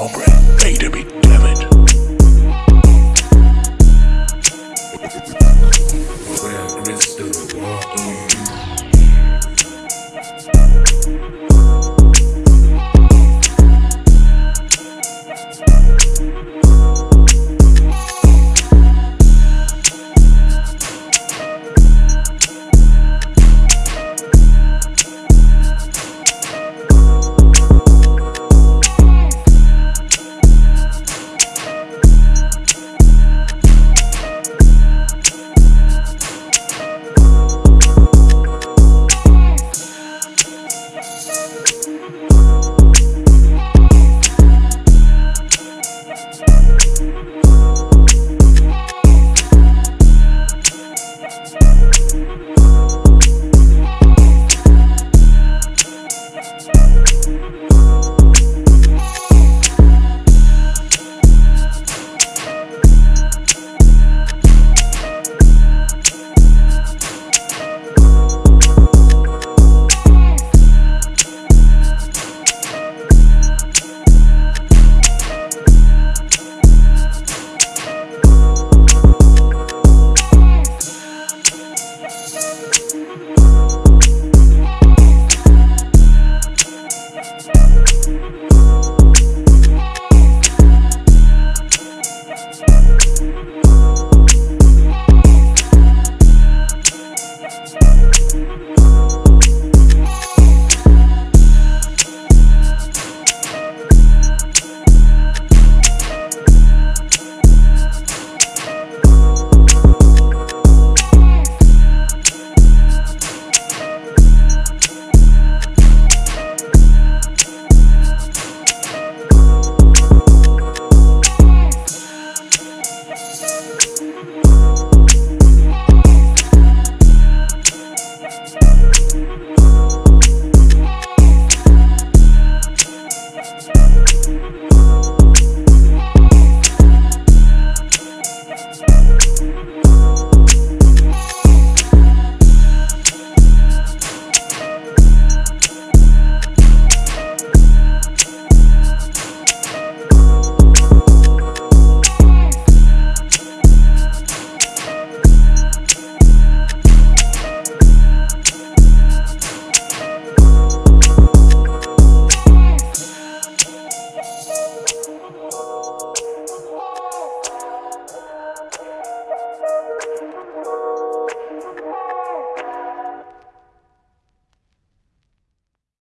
hombre, play the beat,